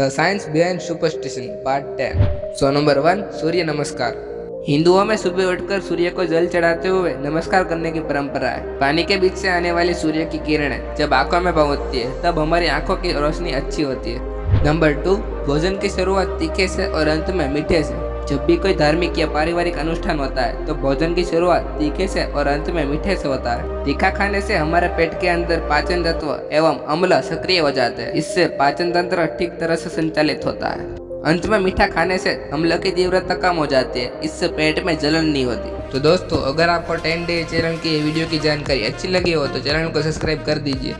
The science behind superstition part ten so number one Surya Namaskar हिंदुओं में सुबह उठकर सूर्य को जल चढ़ाते हुए नमस्कार करने की परंपरा है। पानी के बीच से आने वाली सूर्य की किरणें जब आँखों में पहुँचती है, तब हमारी आँखों की रोशनी अच्छी होती है। नंबर टू भोजन की शुरुआत तीखे से और अंत में मीठे से। जब भी कोई धार्मिक या पारिवारिक अनुष्ठान होता है तो भोजन की शुरुआत तीखे से और अंत में मीठे से होता है। तीखा खाने से हमारे पेट के अंदर पाचन तत्व एवं अम्ल सक्रिय हो जाते हैं। इससे पाचन तंत्र ठीक तरह से संचालित होता है। अंत में मीठा खाने से अम्ल की तीव्रता कम हो जाती है। इससे पेट में जलन नहीं होती। तो दोस्तों, अगर आपको टेन डे चैनल की वीडियो की जानकारी अच्छी लगी हो तो चैनल को सब्सक्राइब कर दीजिए।